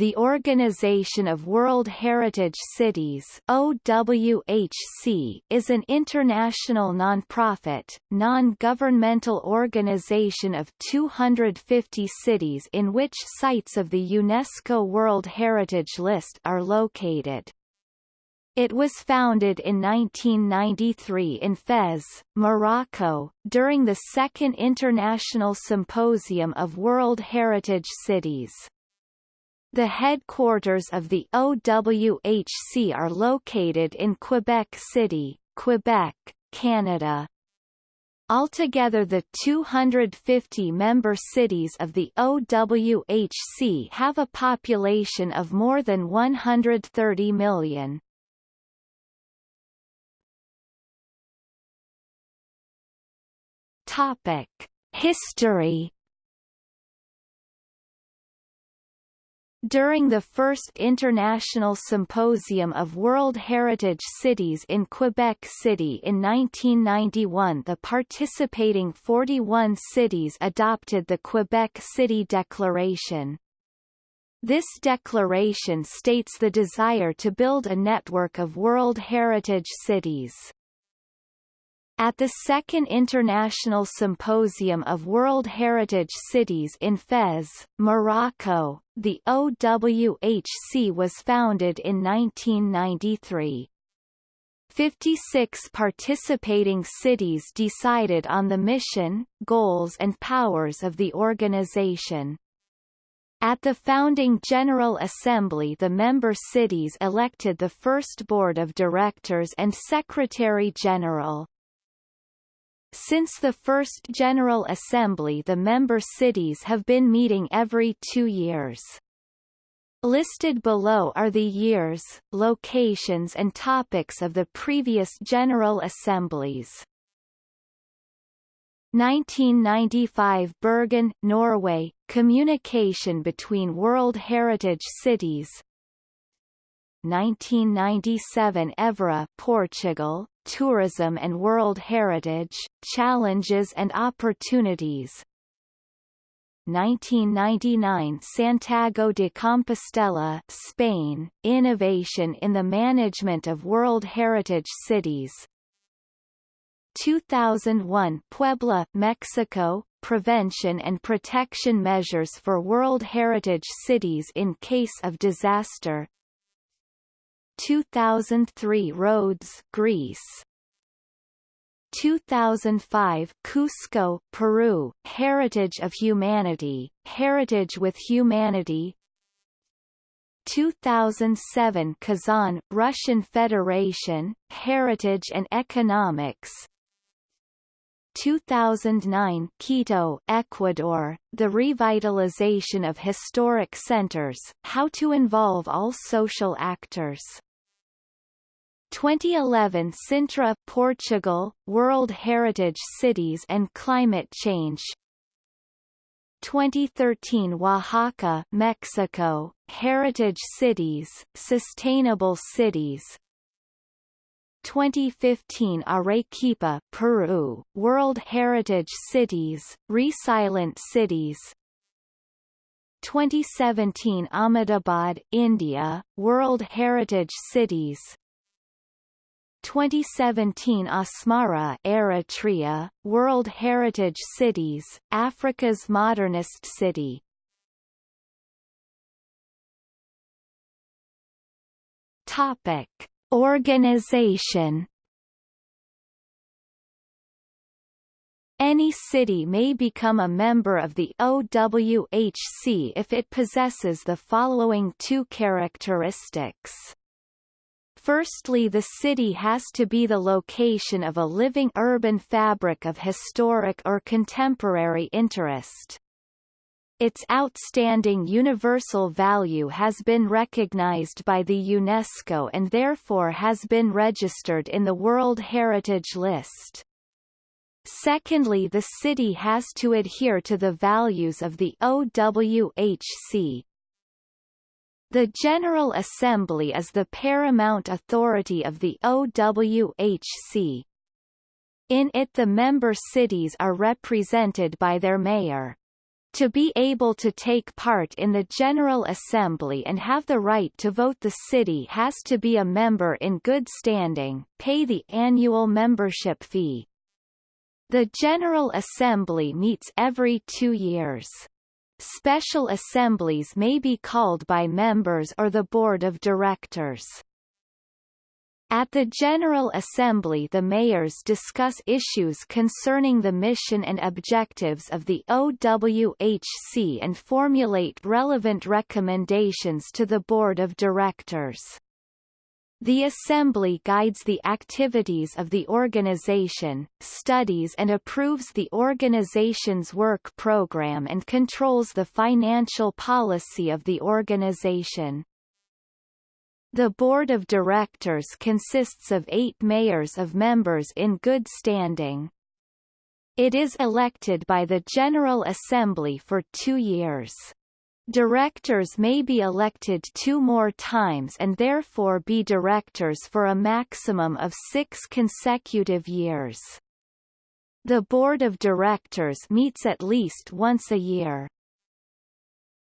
the Organization of World Heritage Cities OWHC is an international non-profit, non-governmental organization of 250 cities in which sites of the UNESCO World Heritage List are located. It was founded in 1993 in Fez, Morocco, during the Second International Symposium of World Heritage Cities. The headquarters of the OWHC are located in Quebec City, Quebec, Canada. Altogether the 250 member cities of the OWHC have a population of more than 130 million. Topic: History. During the first International Symposium of World Heritage Cities in Quebec City in 1991 the participating 41 cities adopted the Quebec City Declaration. This declaration states the desire to build a network of World Heritage Cities. At the Second International Symposium of World Heritage Cities in Fez, Morocco, the OWHC was founded in 1993. 56 participating cities decided on the mission, goals and powers of the organization. At the founding General Assembly the member cities elected the first board of directors and secretary-general. Since the first General Assembly the member cities have been meeting every two years. Listed below are the years, locations and topics of the previous General Assemblies. 1995 Bergen, Norway, communication between World Heritage Cities 1997 Évora, Portugal, tourism and World Heritage, challenges and opportunities. 1999 Santiago de Compostela, Spain, Innovation in the Management of World Heritage Cities. 2001 Puebla, Mexico, Prevention and Protection Measures for World Heritage Cities in Case of Disaster. 2003 Rhodes, Greece 2005 Cusco, Peru, Heritage of Humanity, Heritage with Humanity. 2007 Kazan, Russian Federation, Heritage and Economics. 2009 Quito, Ecuador, the revitalization of historic centers, how to involve all social actors 2011 Sintra, Portugal, World Heritage Cities and Climate Change. 2013 Oaxaca, Mexico, Heritage Cities, Sustainable Cities. 2015 Arequipa, Peru, World Heritage Cities, Resilient Cities. 2017 Ahmedabad, India, World Heritage Cities 2017 Asmara Eritrea, World Heritage Cities, Africa's Modernist City Topic. Organization Any city may become a member of the OWHC if it possesses the following two characteristics. Firstly the city has to be the location of a living urban fabric of historic or contemporary interest. Its outstanding universal value has been recognized by the UNESCO and therefore has been registered in the World Heritage List. Secondly the city has to adhere to the values of the OWHC, the General Assembly is the paramount authority of the OWHC. In it the member cities are represented by their mayor. To be able to take part in the General Assembly and have the right to vote the city has to be a member in good standing, pay the annual membership fee. The General Assembly meets every two years. Special assemblies may be called by members or the Board of Directors. At the General Assembly the mayors discuss issues concerning the mission and objectives of the OWHC and formulate relevant recommendations to the Board of Directors. The Assembly guides the activities of the organization, studies and approves the organization's work program and controls the financial policy of the organization. The board of directors consists of eight mayors of members in good standing. It is elected by the General Assembly for two years. Directors may be elected two more times and therefore be directors for a maximum of six consecutive years. The Board of Directors meets at least once a year.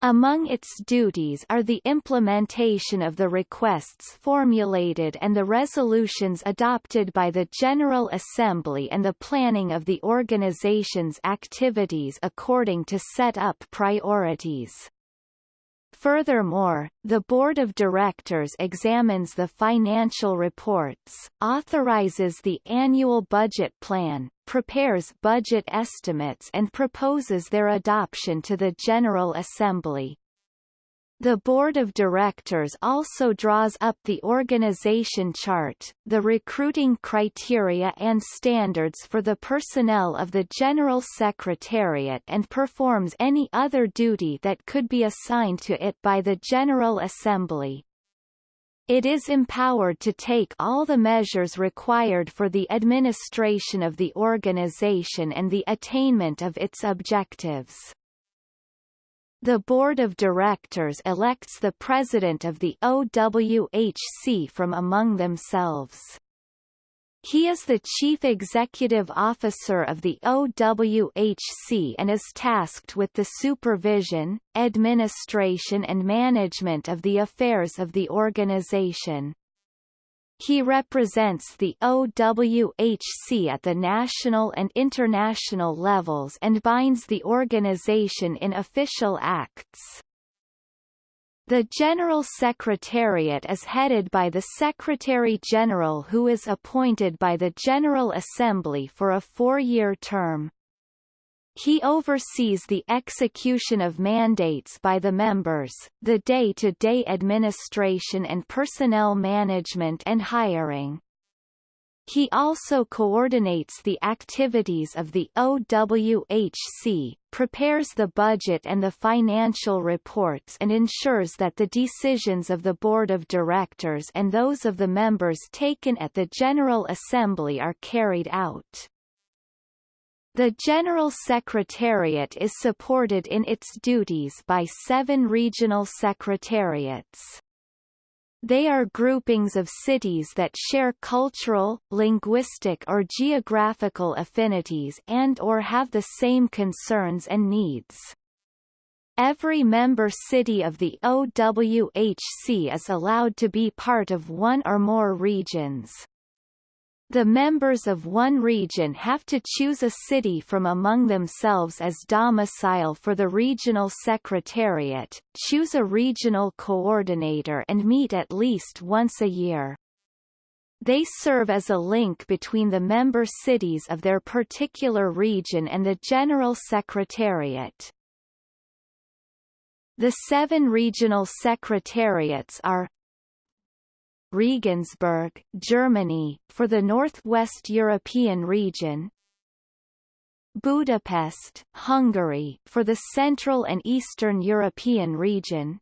Among its duties are the implementation of the requests formulated and the resolutions adopted by the General Assembly and the planning of the organization's activities according to set up priorities. Furthermore, the Board of Directors examines the financial reports, authorizes the annual budget plan, prepares budget estimates and proposes their adoption to the General Assembly. The Board of Directors also draws up the organization chart, the recruiting criteria and standards for the personnel of the General Secretariat and performs any other duty that could be assigned to it by the General Assembly. It is empowered to take all the measures required for the administration of the organization and the attainment of its objectives. The Board of Directors elects the President of the OWHC from among themselves. He is the Chief Executive Officer of the OWHC and is tasked with the supervision, administration and management of the affairs of the organization. He represents the OWHC at the national and international levels and binds the organization in official acts. The General Secretariat is headed by the Secretary-General who is appointed by the General Assembly for a four-year term. He oversees the execution of mandates by the members, the day-to-day -day administration and personnel management and hiring. He also coordinates the activities of the OWHC, prepares the budget and the financial reports and ensures that the decisions of the Board of Directors and those of the members taken at the General Assembly are carried out. The General Secretariat is supported in its duties by seven regional secretariats. They are groupings of cities that share cultural, linguistic or geographical affinities and or have the same concerns and needs. Every member city of the OWHC is allowed to be part of one or more regions. The members of one region have to choose a city from among themselves as domicile for the regional secretariat, choose a regional coordinator and meet at least once a year. They serve as a link between the member cities of their particular region and the General Secretariat. The seven regional secretariats are Regensburg, Germany, for the Northwest European region. Budapest, Hungary, for the Central and Eastern European region.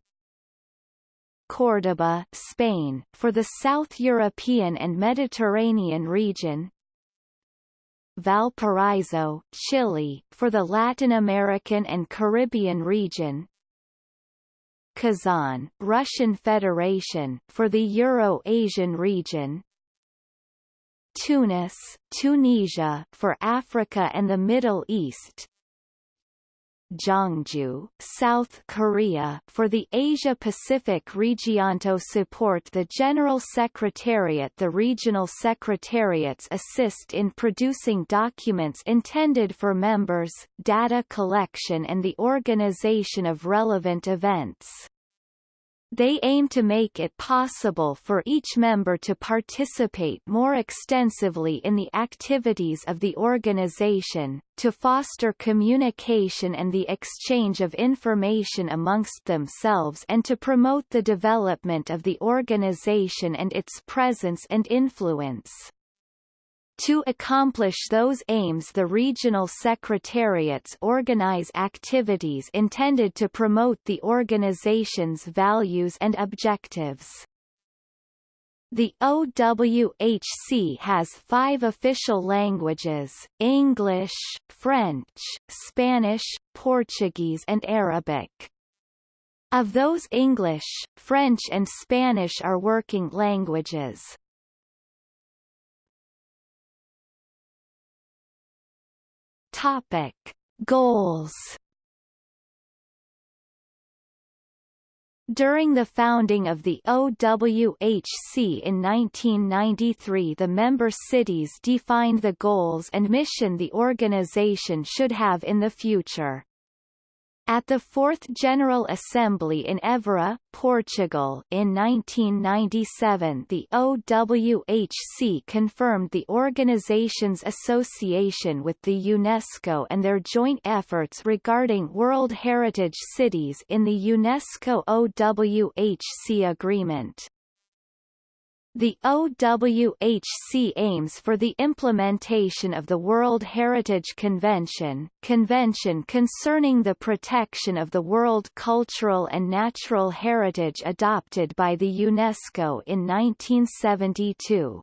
Córdoba, Spain, for the South European and Mediterranean region. Valparaiso, Chile, for the Latin American and Caribbean region Kazan, Russian Federation, for the Euro-Asian region. Tunis, Tunisia, for Africa and the Middle East Gyeongju, South Korea for the Asia-Pacific region to support the General Secretariat The regional secretariats assist in producing documents intended for members, data collection and the organization of relevant events. They aim to make it possible for each member to participate more extensively in the activities of the organization, to foster communication and the exchange of information amongst themselves and to promote the development of the organization and its presence and influence. To accomplish those aims the regional secretariats organize activities intended to promote the organization's values and objectives. The OWHC has five official languages, English, French, Spanish, Portuguese and Arabic. Of those English, French and Spanish are working languages. Topic: Goals. During the founding of the OWHC in 1993 the member cities defined the goals and mission the organization should have in the future. At the Fourth General Assembly in Évora, Portugal in 1997 the OWHC confirmed the organization's association with the UNESCO and their joint efforts regarding World Heritage Cities in the UNESCO OWHC Agreement. The OWHC aims for the implementation of the World Heritage Convention, Convention concerning the protection of the world cultural and natural heritage adopted by the UNESCO in 1972.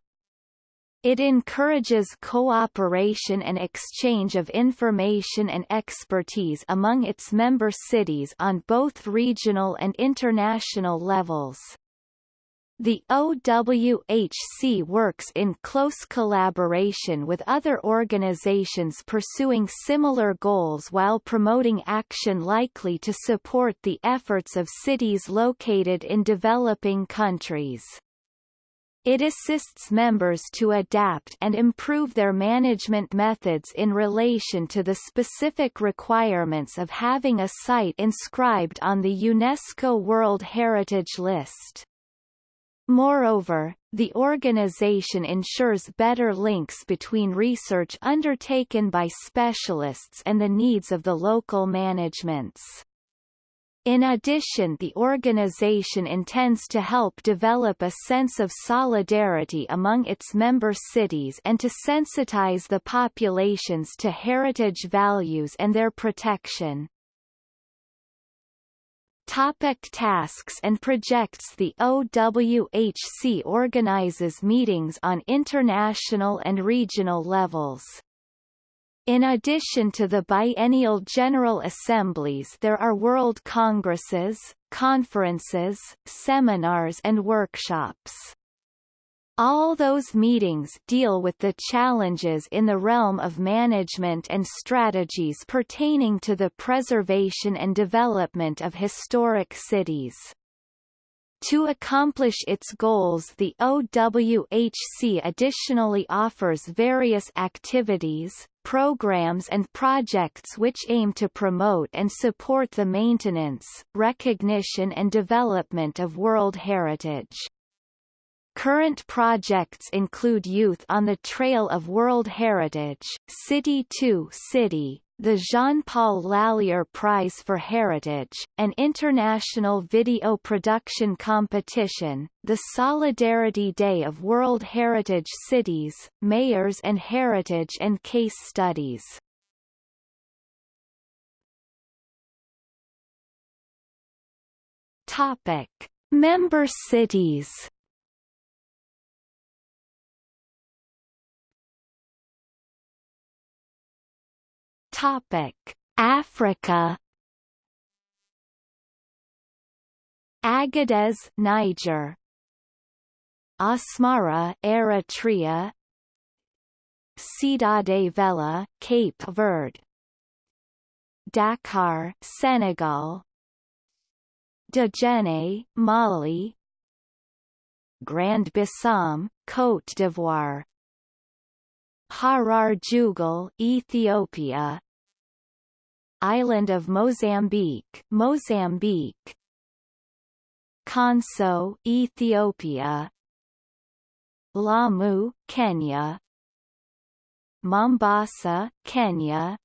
It encourages cooperation and exchange of information and expertise among its member cities on both regional and international levels. The OWHC works in close collaboration with other organizations pursuing similar goals while promoting action likely to support the efforts of cities located in developing countries. It assists members to adapt and improve their management methods in relation to the specific requirements of having a site inscribed on the UNESCO World Heritage List. Moreover, the organization ensures better links between research undertaken by specialists and the needs of the local managements. In addition the organization intends to help develop a sense of solidarity among its member cities and to sensitize the populations to heritage values and their protection. Topic tasks and projects The OWHC organizes meetings on international and regional levels. In addition to the biennial General Assemblies there are World Congresses, conferences, seminars and workshops. All those meetings deal with the challenges in the realm of management and strategies pertaining to the preservation and development of historic cities. To accomplish its goals the OWHC additionally offers various activities, programs and projects which aim to promote and support the maintenance, recognition and development of World Heritage. Current projects include Youth on the Trail of World Heritage, City to City, the Jean-Paul Lallier Prize for Heritage, an international video production competition, the Solidarity Day of World Heritage Cities, Mayors and Heritage and Case Studies. Topic. Member cities Topic: Africa. Agadez, Niger. Asmara, Eritrea. Cidade Velha, Cape Verde. Dakar, Senegal Djenne, Mali Grand Bassam, Côte d'Ivoire Harar Jugol, Ethiopia. Island of Mozambique, Mozambique. Konso, Ethiopia. Lamu, Kenya. Mombasa, Kenya.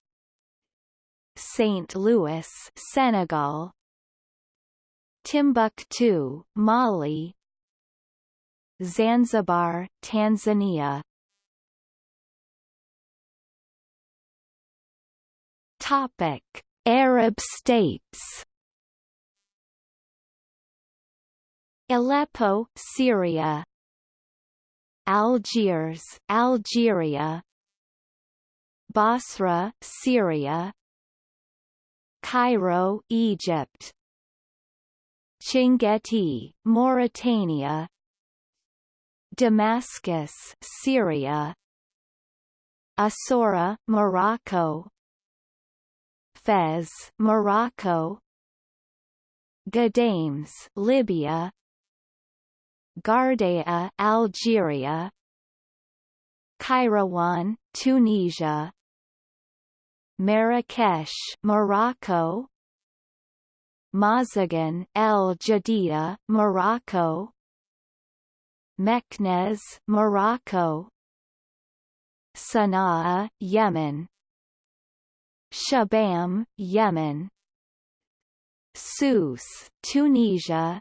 St. Louis, Senegal. Timbuktu, Mali. Zanzibar, Tanzania Topic: Arab states. Aleppo, Syria. Algiers, Algeria. Bosra, Syria. Cairo, Egypt. Chinguetti, Mauritania. Damascus, Syria. Essaouira, Morocco. Fez, Morocco. Ghadames, Libya. Ghardaia, Algeria. Kairouan, Tunisia. Marrakesh, Morocco. Mazagan, El Jadida, Morocco. Meknes, Morocco. Sana'a, Yemen. Shibam, Yemen. Sousse, Tunisia.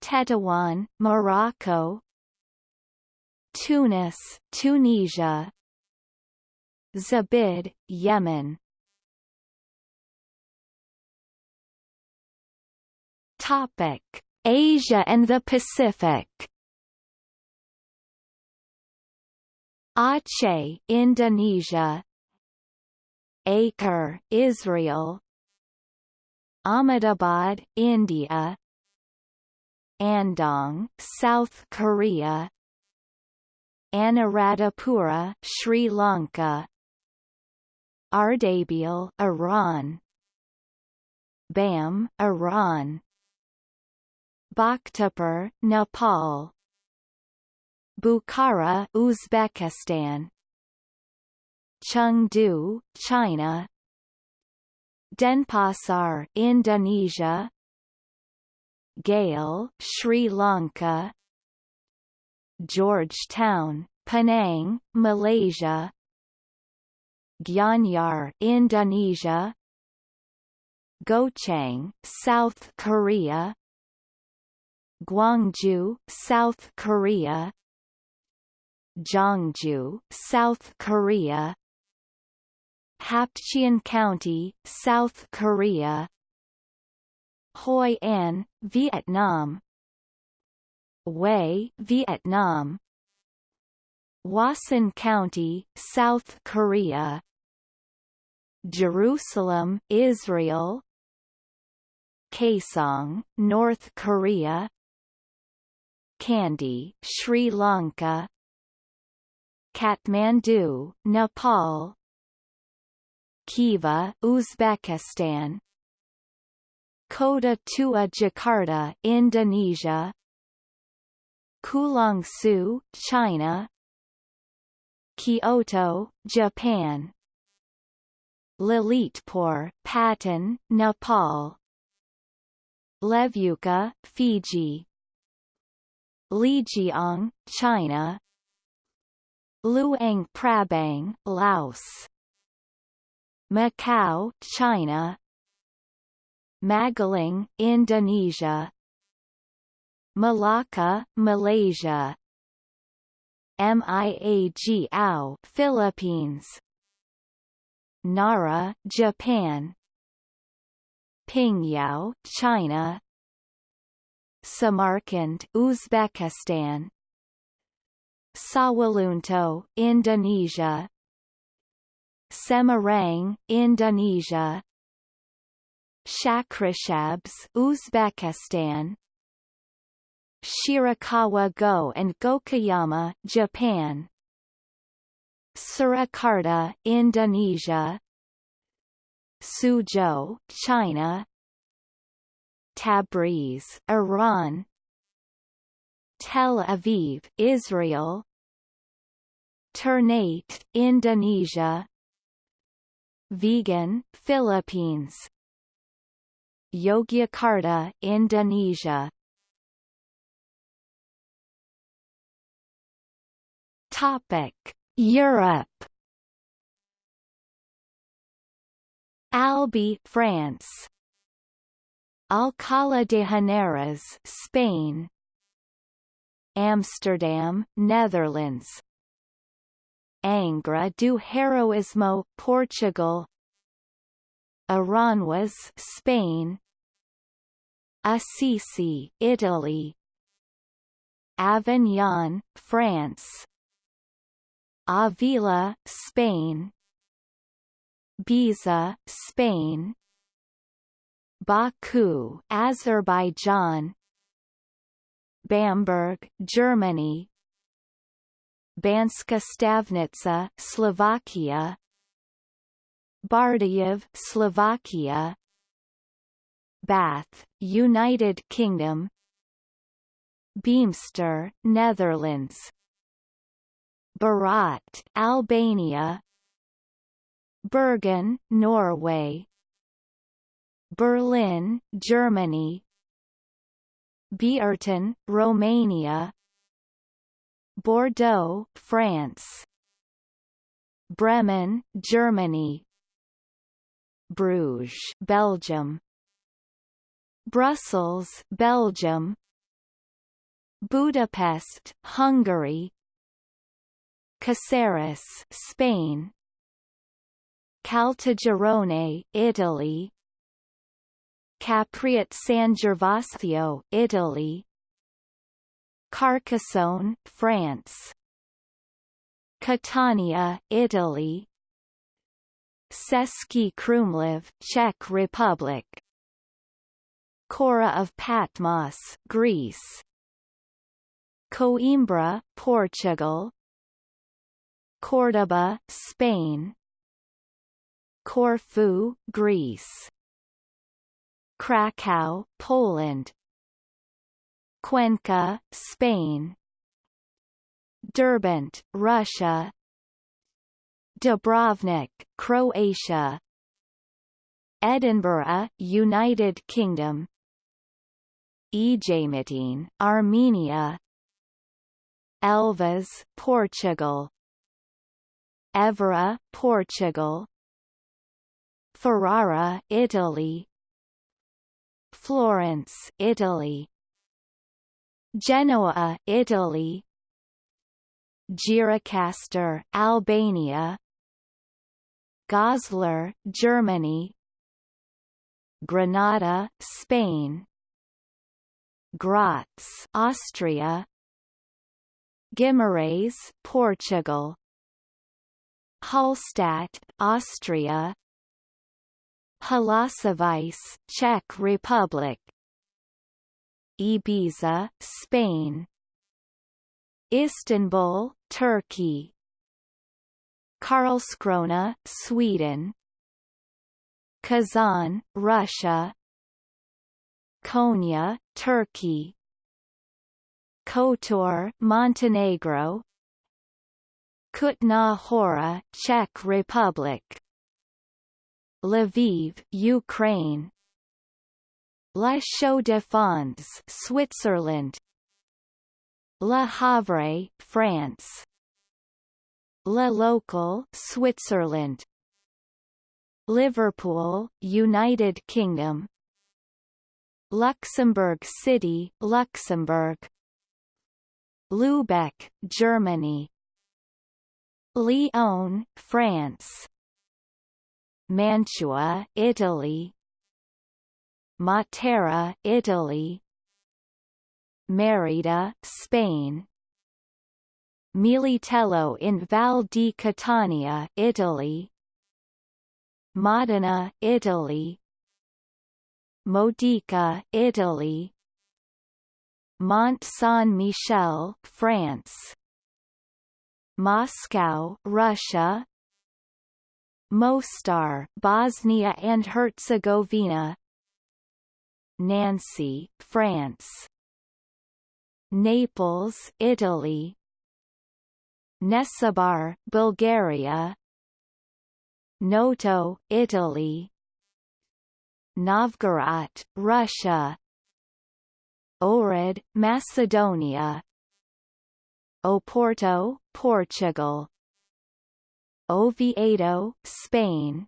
Tetuan, Morocco. Tunis, Tunisia. Zabid, Yemen. Topic: Asia and the Pacific. Aceh, Indonesia. Acre, Israel. Ahmedabad, India. Andong, South Korea. Anuradhapura, Sri Lanka. Ardabil, Iran. Bam, Iran. Bhaktapur, Nepal. Bukhara, Uzbekistan. Chengdu, China. Denpasar, Indonesia. Galle, Sri Lanka. Georgetown, Penang, Malaysia. Gianyar, Indonesia. Gochang, South Korea. Gwangju, South Korea. Gyeongju, South Korea. Hapcheon County, South Korea. Hoi An, Vietnam. Hue, Vietnam. Hwasun County, South Korea. Jerusalem, Israel. Kaesong, North Korea. Kandy, Sri Lanka. Kathmandu, Nepal. Khiva, Uzbekistan. Kota Tua Jakarta, Indonesia. Kulangsu, China. Kyoto, Japan. Lalitpur, Patan, Nepal. Levuka, Fiji. Lijiang, China. Luang Prabang, Laos. Macau, China. Magelang, Indonesia. Malacca, Malaysia. Miagao, Philippines. Nara, Japan. Pingyao, China. Samarkand, Uzbekistan. Sawalunto, Indonesia. Semarang, Indonesia. Shahrisabz, Uzbekistan. Shirakawa-go and Gokayama, Japan. Surakarta, Indonesia. Suzhou, China Tabriz, Iran Tel Aviv, Israel Ternate, Indonesia Vigan, Philippines Yogyakarta, Indonesia Topic: Europe. Albi, France. Alcalá de Henares, Spain. Amsterdam, Netherlands. Angra do Heroísmo, Portugal. Aranjuez, Spain. Assisi, Italy. Avignon, France. Avila, Spain Baeza, Spain Baku, Azerbaijan Bamberg, Germany Banska Stiavnica, Slovakia. Bardejov, Slovakia. Bath, United Kingdom. Beemster, Netherlands. Berat, Albania. Bergen, Norway. Berlin, Germany. Biertan, Romania Bordeaux, France. Bremen, Germany. Bruges, Belgium. Brussels, Belgium. Budapest, Hungary. Caceres, Spain. Caltagirone, Italy. Capriate San Gervasio, Italy Carcassonne, France. Catania, Italy. Český Krumlov, Czech Republic. Chora of Patmos, Greece. Coimbra, Portugal. Córdoba, Spain. Corfu, Greece. Krakow, Poland Cuenca, Spain. Derbent, Russia. Dubrovnik, Croatia. Edinburgh, United Kingdom. Ejmiatsin, Armenia. Elvas, Portugal. Évora, Portugal. Ferrara, Italy. Florence, Italy Genoa, Italy. Gjirokastra, Albania. Goslar, Germany. Granada, Spain. Graz, Austria. Guimarães, Portugal. Hallstatt, Austria. Holasovice, Czech Republic Ibiza, Spain. Istanbul, Turkey. Karlskrona, Sweden. Kazan, Russia. Konya, Turkey. Kotor, Montenegro. Kutna Hora, Czech Republic. Lviv, Ukraine La Chaux de Fonds, Switzerland. Le Havre, France. Le Locle, Switzerland. Liverpool, United Kingdom. Luxembourg City, Luxembourg. Lübeck, Germany. Lyon, France. Mantua, Italy Matera, Italy. Merida, Spain. Militello in Val di Catania, Italy. Modena, Italy. Modica, Italy. Mont Saint-Michel, France. Moscow, Russia. Mostar, Bosnia and Herzegovina Nancy, France. Naples, Italy. Nesebar, Bulgaria. Noto, Italy. Novgorod, Russia. Ohrid, Macedonia. Oporto, Portugal. Oviedo, Spain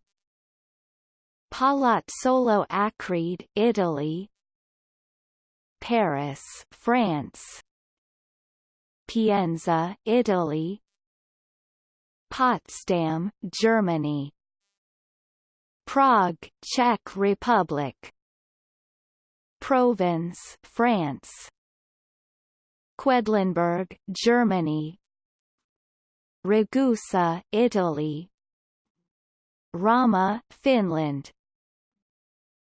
Palazzolo Acreide, Italy. Paris, France. Pienza, Italy. Potsdam, Germany. Prague, Czech Republic. Provins, France. Quedlinburg, Germany. Ragusa, Italy. Rauma, Finland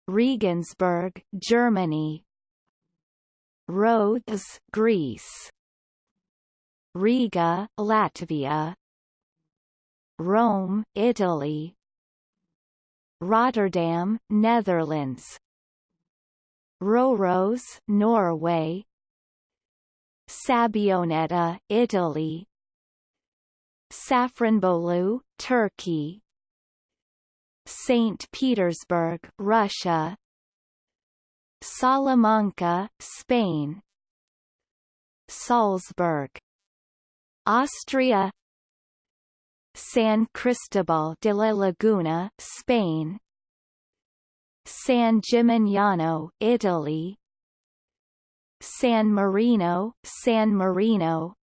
Regensburg, Germany. Rhodes, Greece. Riga, Latvia. Rome, Italy. Rotterdam, Netherlands. Røros, Norway. Sabbioneta, Italy. Safranbolu, Turkey St. Petersburg, Russia. Salamanca, Spain. Salzburg. Austria. San Cristobal de la Laguna, Spain. San Gimignano, Italy. San Marino, San Marino.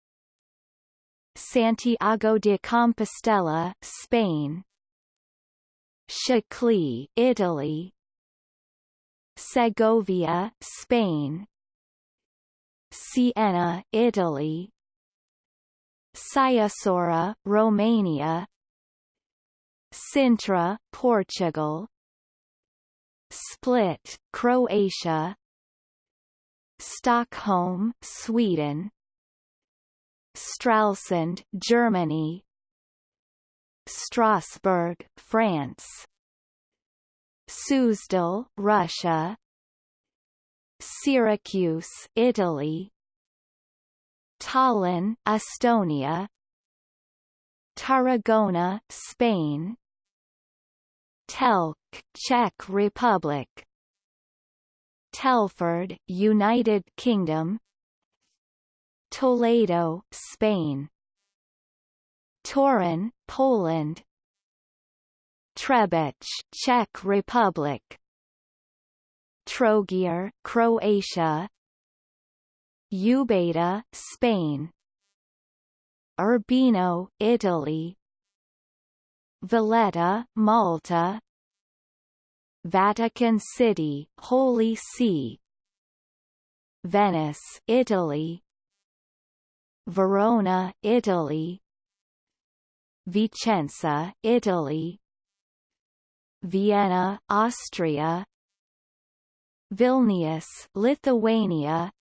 Santiago de Compostela, Spain Scicli, Italy. Segovia, Spain. Siena, Italy. Sighisoara, Romania. Sintra, Portugal. Split, Croatia. Stockholm, Sweden. Stralsund, Germany Strasbourg, France. Suzdal, Russia. Syracuse, Italy. Tallinn, Estonia. Tarragona, Spain. Telc, Czech Republic. Telford, United Kingdom. Toledo, Spain. Toruń, Poland. Trebic, Czech Republic. Trogir, Croatia. Ubeda, Spain. Urbino, Italy. Valletta, Malta. Vatican City, Holy See. Venice, Italy. Verona, Italy Vicenza, Italy. Vienna, Austria. Vilnius, Lithuania.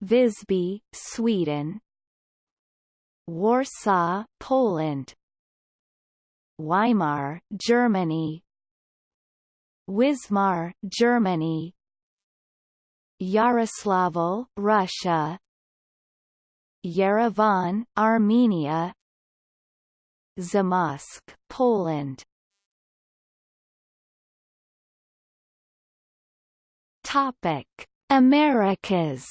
Visby, Sweden. Warsaw, Poland. Weimar, Germany. Wismar, Germany. Yaroslavl, Russia. Yerevan, Armenia Zamość, Poland. Topic: Americas.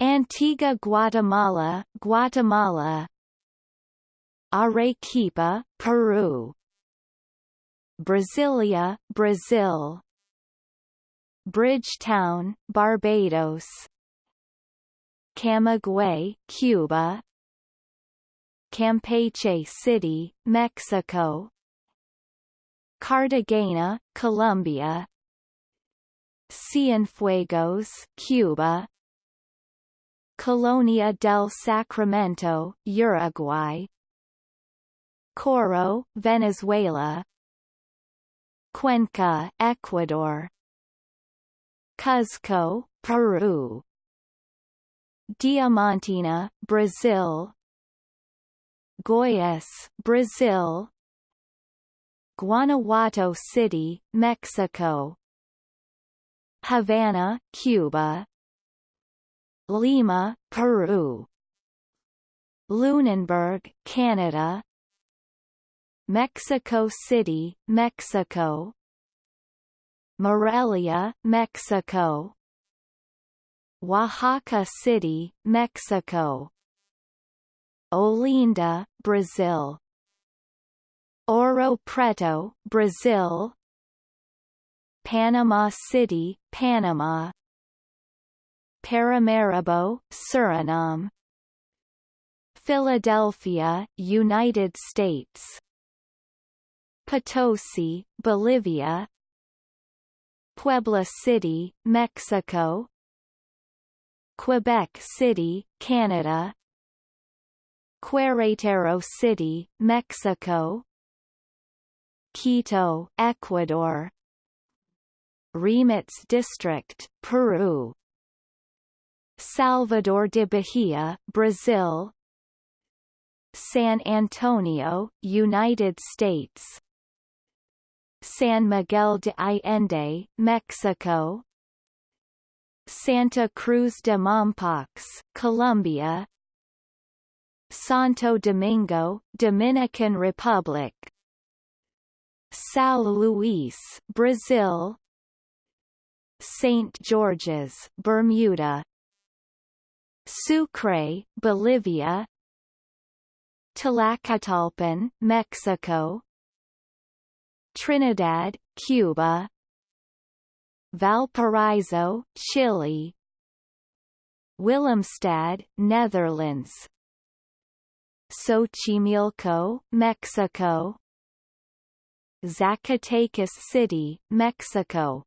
Antigua Guatemala, Guatemala. Arequipa, Peru. Brasilia, Brazil. Bridgetown, Barbados. Camagüey, Cuba Campeche City, Mexico. Cartagena, Colombia. Cienfuegos, Cuba. Colonia del Sacramento, Uruguay. Coro, Venezuela. Cuenca, Ecuador. Cuzco, Peru. Diamantina, Brazil Goiás, Brazil. Guanajuato City, Mexico. Havana, Cuba. Lima, Peru. Lunenburg, Canada. Mexico City, Mexico. Morelia, Mexico. Oaxaca City, Mexico Olinda, Brazil. Ouro Preto, Brazil. Panama City, Panama. Paramaribo, Suriname. Philadelphia, United States. Potosi, Bolivia. Puebla City, Mexico. Quebec City, Canada Querétaro City, Mexico. Quito, Ecuador. Rímac District, Peru. Salvador de Bahia, Brazil. San Antonio, United States. San Miguel de Allende, Mexico. Santa Cruz de Mompox, Colombia Santo Domingo, Dominican Republic. São Luís, Brazil. St. George's, Bermuda. Sucre, Bolivia. Tlacotalpan, Mexico. Trinidad, Cuba. Valparaiso, Chile. Willemstad, Netherlands Xochimilco, Mexico. Zacatecas City, Mexico.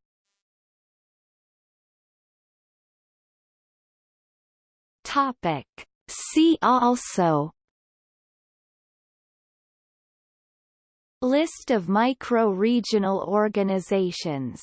Topic. See also. List of micro-regional organizations